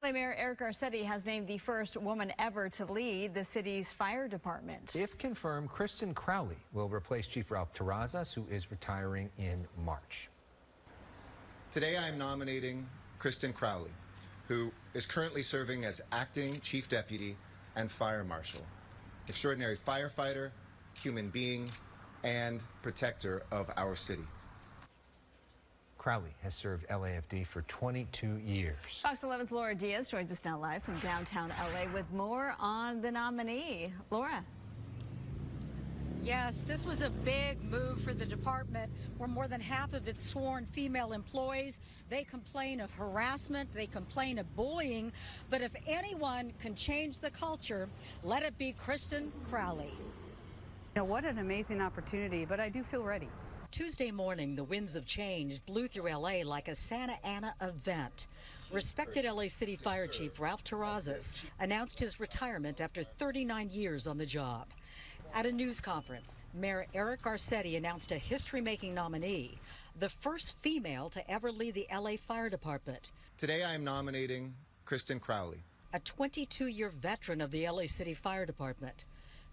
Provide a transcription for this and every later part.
Mayor Eric Garcetti has named the first woman ever to lead the city's fire department. If confirmed, Kristin Crowley will replace Chief Ralph Terrazas, who is retiring in March. Today I am nominating Kristin Crowley, who is currently serving as acting chief deputy and fire marshal, extraordinary firefighter, human being, and protector of our city. Crowley has served LAFD for 22 years. Fox 11's Laura Diaz joins us now live from downtown LA with more on the nominee. Laura. Yes, this was a big move for the department where more than half of its sworn female employees, they complain of harassment, they complain of bullying, but if anyone can change the culture, let it be Kristin Crowley. You know, what an amazing opportunity, but I do feel ready. Tuesday morning, the winds of change blew through LA like a Santa Ana event. Respected LA City Fire Chief Ralph Terrazas announced his retirement after 39 years on the job. At a news conference, Mayor Eric Garcetti announced a history-making nominee, the first female to ever lead the LA Fire Department. Today I am nominating Kristin Crowley. A 22-year veteran of the LA City Fire Department.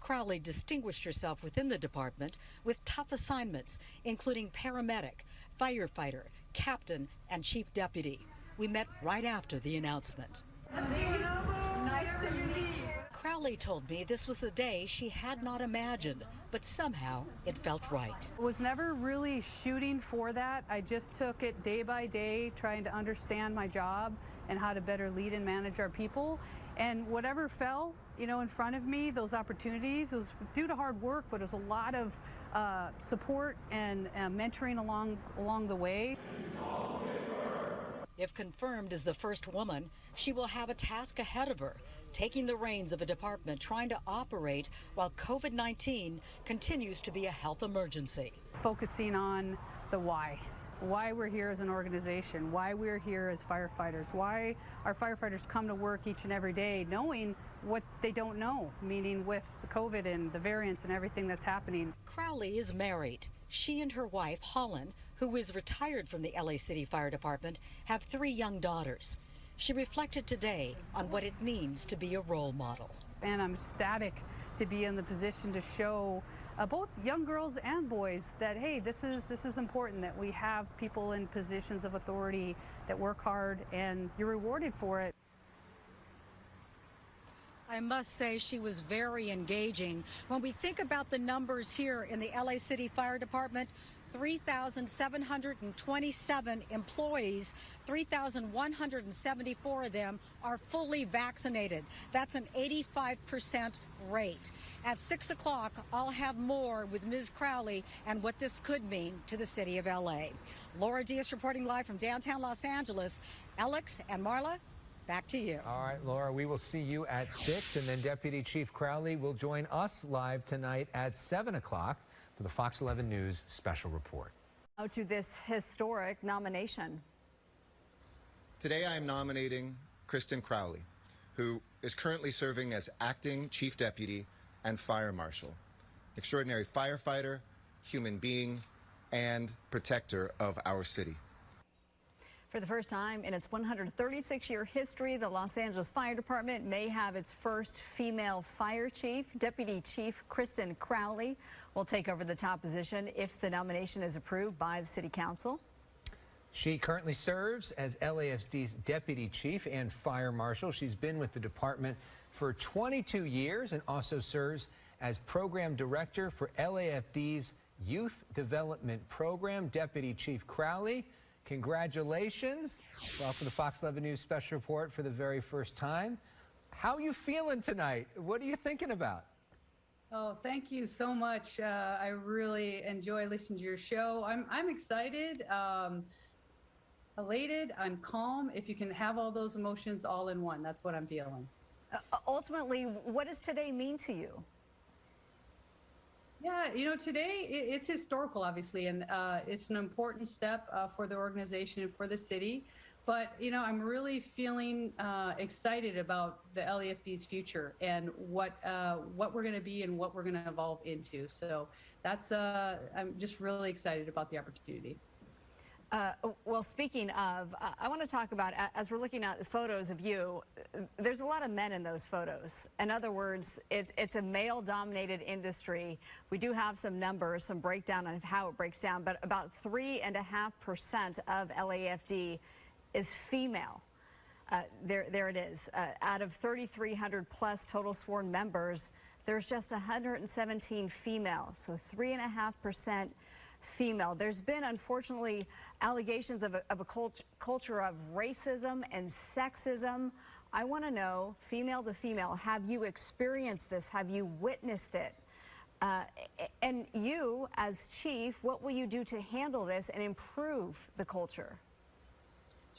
Crowley distinguished herself within the department with tough assignments, including paramedic, firefighter, captain, and chief deputy. We met right after the announcement. Nice to meet you. Crowley told me this was a day she had not imagined, but somehow it felt right. I was never really shooting for that. I just took it day by day, trying to understand my job and how to better lead and manage our people. And whatever fell, you know, in front of me, those opportunities, was due to hard work, but it was a lot of uh, support and uh, mentoring along along the way. If confirmed as the first woman, she will have a task ahead of her, taking the reins of a department trying to operate while COVID 19 continues to be a health emergency. Focusing on the why. Why we're here as an organization, why we're here as firefighters, why our firefighters come to work each and every day knowing what they don't know, meaning with the COVID and the variants and everything that's happening. Crowley is married. She and her wife, Holland, who is retired from the LA City Fire Department, have three young daughters. She reflected today on what it means to be a role model. And I'm ecstatic to be in the position to show uh, both young girls and boys that hey, this is this is important that we have people in positions of authority that work hard and you're rewarded for it. I must say she was very engaging. When we think about the numbers here in the LA City Fire Department, 3,727 employees, 3,174 of them are fully vaccinated. That's an 85% rate. At 6 o'clock, I'll have more with Ms. Crowley and what this could mean to the city of LA. Laura Diaz reporting live from downtown Los Angeles. Alex and Marla, Back to you. All right, Laura, we will see you at 6, and then Deputy Chief Crowley will join us live tonight at 7 o'clock for the Fox 11 News special report. Now to this historic nomination. Today I am nominating Kristin Crowley, who is currently serving as acting chief deputy and fire marshal, extraordinary firefighter, human being, and protector of our city. For the first time in its 136-year history, the Los Angeles Fire Department may have its first female fire chief. Deputy Chief Kristin Crowley will take over the top position if the nomination is approved by the City Council. She currently serves as LAFD's deputy chief and fire marshal. She's been with the department for 22 years and also serves as program director for LAFD's Youth Development Program. Deputy Chief Crowley Congratulations. Welcome to Fox 11 News Special Report for the very first time. How are you feeling tonight? What are you thinking about? Oh, thank you so much. Uh, I really enjoy listening to your show. I'm, I'm excited, um, elated, I'm calm. If you can have all those emotions all in one, that's what I'm feeling. Uh, ultimately, what does today mean to you? Yeah, you know, today it's historical, obviously, and uh, it's an important step uh, for the organization and for the city. But, you know, I'm really feeling uh, excited about the LAFD's future and what uh, what we're going to be and what we're going to evolve into. So that's, uh, I'm just really excited about the opportunity. Uh, well, speaking of, uh, I want to talk about, as we're looking at the photos of you, there's a lot of men in those photos. In other words, it's, it's a male-dominated industry. We do have some numbers, some breakdown of how it breaks down, but about 3.5% of LAFD is female. Uh, there, there it is. Uh, out of 3,300 plus total sworn members, there's just 117 female, so 3.5% female. There's been, unfortunately, allegations of a, of a cult- culture of racism and sexism. I want to know, female to female, have you experienced this? Have you witnessed it? Uh, and you, as chief, what will you do to handle this and improve the culture?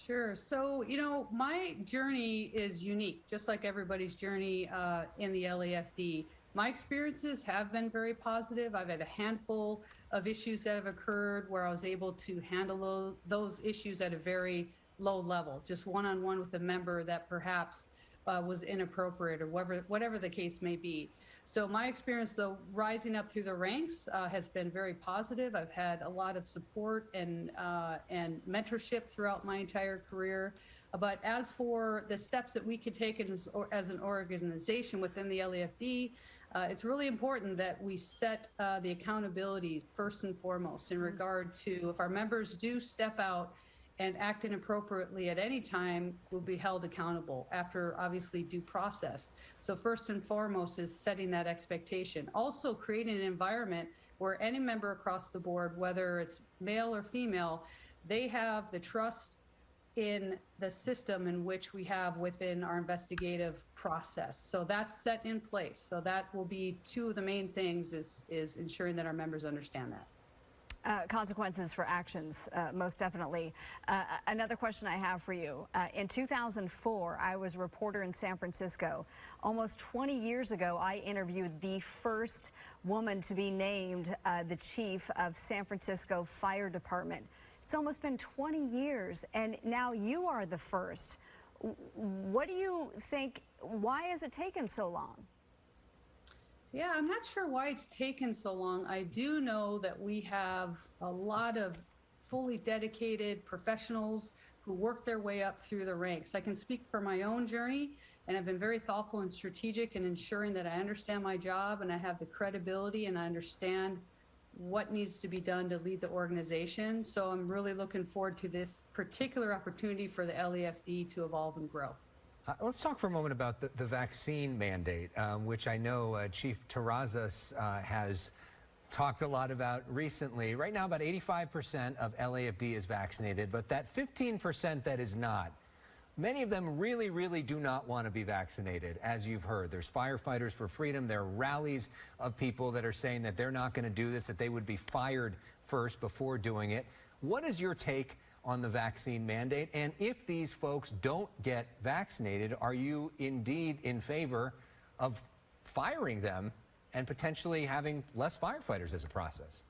Sure. So, you know, my journey is unique, just like everybody's journey uh, in the LAFD. My experiences have been very positive. I've had a handful of issues that have occurred where I was able to handle those issues at a very low level, just one on one with a member that perhaps uh, was inappropriate or whatever, whatever the case may be. So my experience, though, rising up through the ranks uh, has been very positive. I've had a lot of support and uh, and mentorship throughout my entire career. But as for the steps that we can take as, as an organization within the LAFD, uh, it's really important that we set uh, the accountability first and foremost in regard to if our members do step out and act inappropriately at any time we'll be held accountable after obviously due process. So first and foremost is setting that expectation. Also creating an environment where any member across the board, whether it's male or female, they have the trust in the system in which we have within our investigative process. So that's set in place. So that will be two of the main things is, is ensuring that our members understand that. Uh, consequences for actions, uh, most definitely. Uh, another question I have for you. Uh, in 2004, I was a reporter in San Francisco. Almost 20 years ago, I interviewed the first woman to be named uh, the chief of San Francisco Fire Department. It's almost been 20 years, and now you are the first. What do you think? Why has it taken so long? Yeah, I'm not sure why it's taken so long. I do know that we have a lot of fully dedicated professionals who work their way up through the ranks. I can speak for my own journey, and I've been very thoughtful and strategic in ensuring that I understand my job and I have the credibility and I understand what needs to be done to lead the organization. So I'm really looking forward to this particular opportunity for the LAFD to evolve and grow. Uh, let's talk for a moment about the, the vaccine mandate, um, which I know uh, Chief Terrazas uh, has talked a lot about recently. Right now, about 85% of LAFD is vaccinated, but that 15% that is not, many of them really, really do not want to be vaccinated, as you've heard. There's firefighters for freedom. There are rallies of people that are saying that they're not going to do this, that they would be fired first before doing it. What is your take on the vaccine mandate? And if these folks don't get vaccinated, are you indeed in favor of firing them and potentially having less firefighters as a process?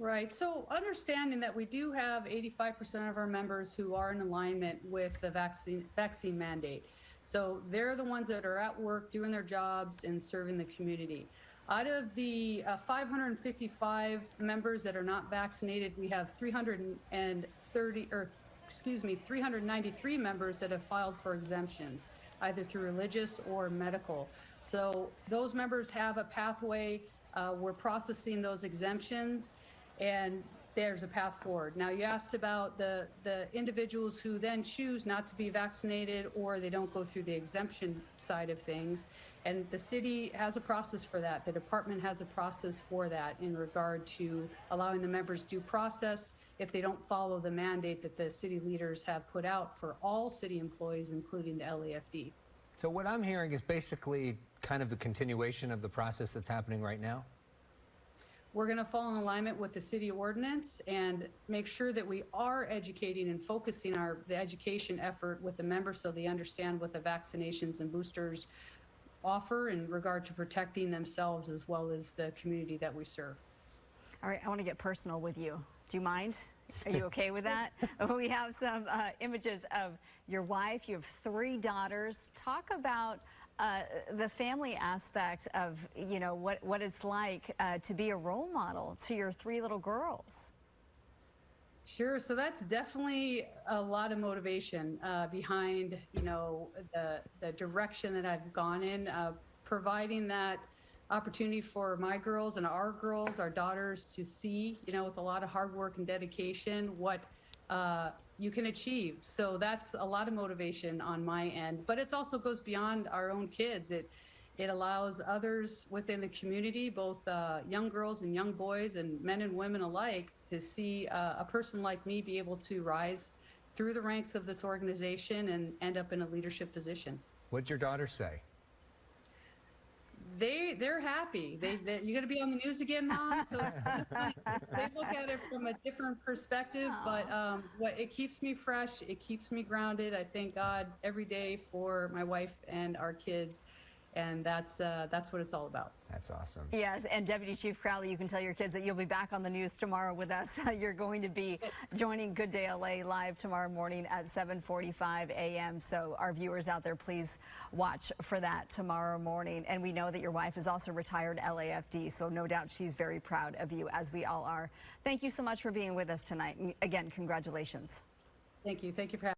Right. So understanding that we do have 85% of our members who are in alignment with the vaccine vaccine mandate. So they're the ones that are at work doing their jobs and serving the community. Out of the uh, 555 members that are not vaccinated, we have 330 or excuse me, 393 members that have filed for exemptions, either through religious or medical. So those members have a pathway. Uh, we're processing those exemptions and there's a path forward. Now, you asked about the, the individuals who then choose not to be vaccinated or they don't go through the exemption side of things. And the city has a process for that. The department has a process for that in regard to allowing the members due process if they don't follow the mandate that the city leaders have put out for all city employees, including the LAFD. So what I'm hearing is basically kind of the continuation of the process that's happening right now. We're going to fall in alignment with the city ordinance and make sure that we are educating and focusing our the education effort with the members so they understand what the vaccinations and boosters offer in regard to protecting themselves as well as the community that we serve. All right, I want to get personal with you. Do you mind? Are you okay with that? we have some uh, images of your wife. You have three daughters. Talk about uh, the family aspect of, you know, what, what it's like uh, to be a role model to your three little girls. Sure. So that's definitely a lot of motivation uh, behind, you know, the the direction that I've gone in, uh, providing that opportunity for my girls and our girls, our daughters, to see, you know, with a lot of hard work and dedication, what uh, you can achieve. So that's a lot of motivation on my end. But it also goes beyond our own kids. It it allows others within the community, both uh, young girls and young boys, and men and women alike, to see uh, a person like me be able to rise through the ranks of this organization and end up in a leadership position. What'd your daughter say? They they're happy. They, they you're gonna be on the news again, mom. So it's kind of funny. they look at it from a different perspective, but um, what it keeps me fresh. It keeps me grounded. I thank God every day for my wife and our kids, and that's uh, that's what it's all about. That's awesome. Yes, and Deputy Chief Crowley, you can tell your kids that you'll be back on the news tomorrow with us. You're going to be joining Good Day LA live tomorrow morning at 7:45 a.m. So our viewers out there, please watch for that tomorrow morning. And we know that your wife is also retired LAFD, so no doubt she's very proud of you, as we all are. Thank you so much for being with us tonight. And again, congratulations. Thank you. Thank you for having.